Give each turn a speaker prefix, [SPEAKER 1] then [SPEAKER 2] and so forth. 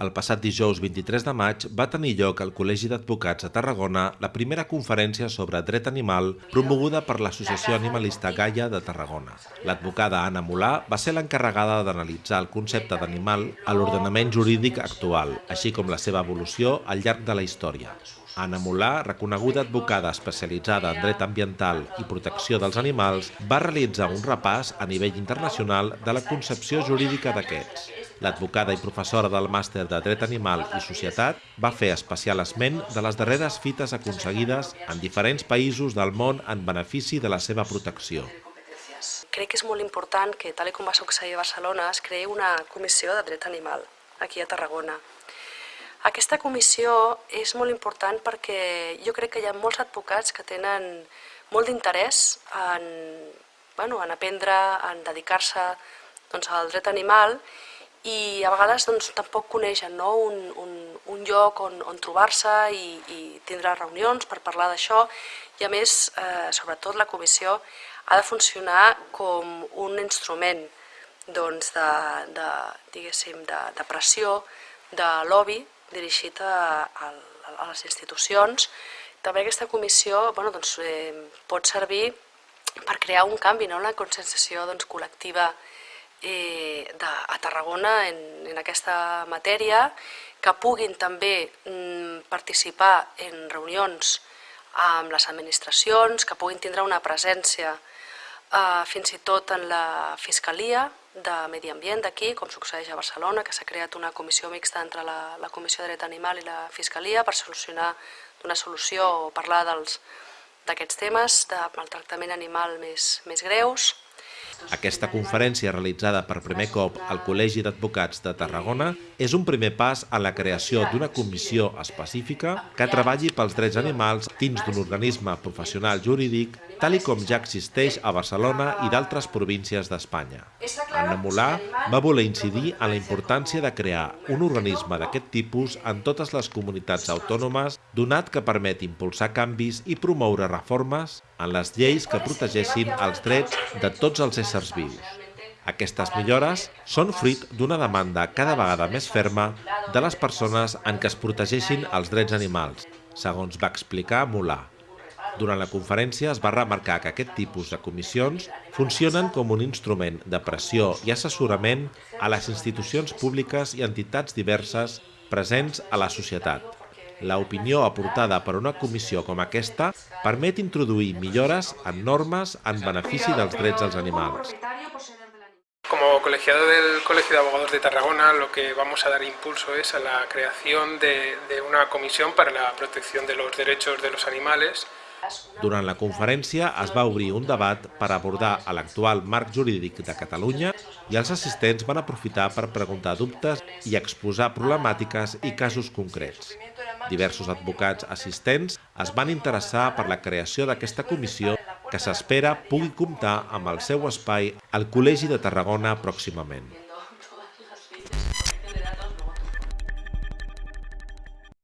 [SPEAKER 1] El passat dijous 23 de maig va tenir lloc al Col·legi d'Advocats de Tarragona la primera conferència sobre dret animal promoguda per l'Associació Animalista Gaia de Tarragona. L'advocada Anna Molà va ser l'encarregada d'analitzar el concepte d'animal a l'ordenament jurídic actual, així com la seva evolució al llarg de la història. Anna Molà, reconeguda advocada especialitzada en dret ambiental i protecció dels animals, va realitzar un repàs a nivell internacional de la concepció jurídica d'aquests. L'advocada i professora del màster de Dret Animal i Societat va fer especial esment de les darreres fites aconseguides en diferents països del món en benefici de la seva protecció.
[SPEAKER 2] Crec que és molt important que, tal com va succeir a Barcelona, es creï una comissió de dret animal aquí a Tarragona. Aquesta comissió és molt important perquè jo crec que hi ha molts advocats que tenen molt d'interès en, bueno, en aprendre, en dedicar-se doncs, al dret animal i a vegades doncs, tampoc coneixen no? un, un, un lloc on, on trobar-se i, i tindre reunions per parlar d'això i a més, eh, sobretot la comissió ha de funcionar com un instrument doncs, de, de, diguéssim, de, de pressió, de lobby dirigit a, a, a les institucions. També aquesta comissió bueno, doncs, eh, pot servir per crear un canvi, no? una conscienciació doncs, col·lectiva eh, de, a Tarragona en, en aquesta matèria, que puguin també mm, participar en reunions amb les administracions, que puguin tindre una presència eh, fins i tot en la Fiscalia de Medi Ambient d'aquí, com succeeix a Barcelona, que s'ha creat una comissió mixta entre la, la Comissió de Dret Animal i la Fiscalia per solucionar una solució o parlar d'aquests temes de maltractament animal més, més greus.
[SPEAKER 1] Aquesta conferència realitzada per primer cop al Col·legi d'Advocats de Tarragona és un primer pas a la creació d'una comissió específica que treballi pels drets animals dins d'un organisme professional jurídic tal com ja existeix a Barcelona i d'altres províncies d'Espanya. Anna Molà va voler incidir en la importància de crear un organisme d'aquest tipus en totes les comunitats autònomes, donat que permet impulsar canvis i promoure reformes en les lleis que protegeixin els drets de tots els éssers vius. Aquestes millores són fruit d'una demanda cada vegada més ferma de les persones en què es protegeixin els drets animals, segons va explicar Molà. Durant la conferència es va remarcar que aquest tipus de comissions funcionen com un instrument de pressió i assessorament a les institucions públiques i entitats diverses presents a la societat. La opinió aportada per una comissió com aquesta permet introduir millores en normes en benefici dels drets dels animals.
[SPEAKER 3] Como colegiado del Colegio de Abogados de Tarragona, lo que vamos a dar impulso es a la creación de, de una comisión para la protección de los derechos de los animales
[SPEAKER 1] durant la conferència es va obrir un debat per abordar l'actual marc jurídic de Catalunya i els assistents van aprofitar per preguntar dubtes i exposar problemàtiques i casos concrets. Diversos advocats assistents es van interessar per la creació d'aquesta comissió que s'espera pugui comptar amb el seu espai al Col·legi de Tarragona pròximament.